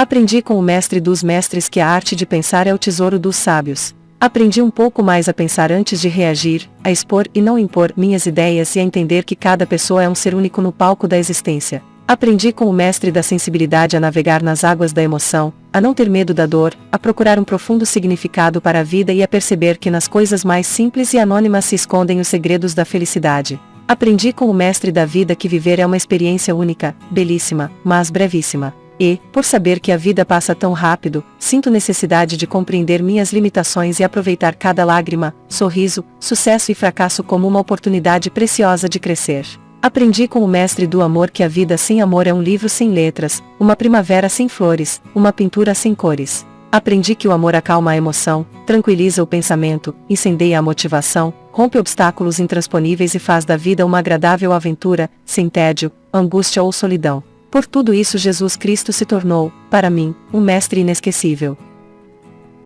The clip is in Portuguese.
Aprendi com o mestre dos mestres que a arte de pensar é o tesouro dos sábios. Aprendi um pouco mais a pensar antes de reagir, a expor e não impor minhas ideias e a entender que cada pessoa é um ser único no palco da existência. Aprendi com o mestre da sensibilidade a navegar nas águas da emoção, a não ter medo da dor, a procurar um profundo significado para a vida e a perceber que nas coisas mais simples e anônimas se escondem os segredos da felicidade. Aprendi com o mestre da vida que viver é uma experiência única, belíssima, mas brevíssima. E, por saber que a vida passa tão rápido, sinto necessidade de compreender minhas limitações e aproveitar cada lágrima, sorriso, sucesso e fracasso como uma oportunidade preciosa de crescer. Aprendi com o mestre do amor que a vida sem amor é um livro sem letras, uma primavera sem flores, uma pintura sem cores. Aprendi que o amor acalma a emoção, tranquiliza o pensamento, incendeia a motivação, rompe obstáculos intransponíveis e faz da vida uma agradável aventura, sem tédio, angústia ou solidão. Por tudo isso Jesus Cristo se tornou, para mim, um mestre inesquecível.